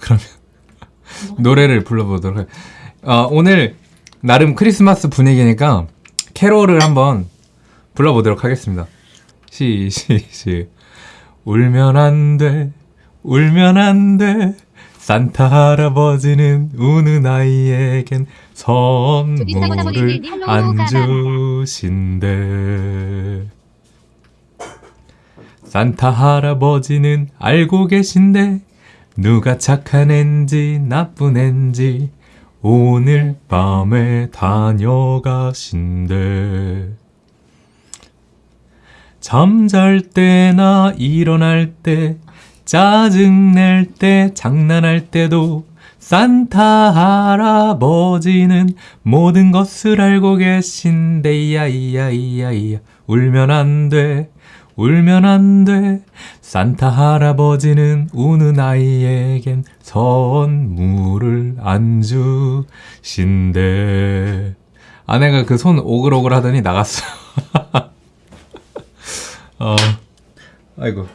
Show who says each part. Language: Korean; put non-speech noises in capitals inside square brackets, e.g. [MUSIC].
Speaker 1: 그러면 [LAUGHS] 노래를 불러보도록 해. 어, 오늘 나름 크리스마스 분위기니까 캐롤을 한번 불러보도록 하겠습니다. 시, 시, 시. 울면 안 돼, 울면 안 돼. 산타 할아버지는 우는 아이에겐 선물을 안 주신대. 산타 할아버지는 알고 계신데 누가 착한 앤지 나쁜 앤지 오늘 밤에 다녀가신대. 잠잘 때나 일어날 때 짜증낼 때 장난할 때도 산타 할아버지는 모든 것을 알고 계신데 이야 이야 이야 이야 울면 안돼 울면 안 돼. 산타 할아버지는 우는 아이에겐 선물을 안 주신대. 아내가 그 손 오글오글 하더니 나갔어. [LAUGHS] 어 아이고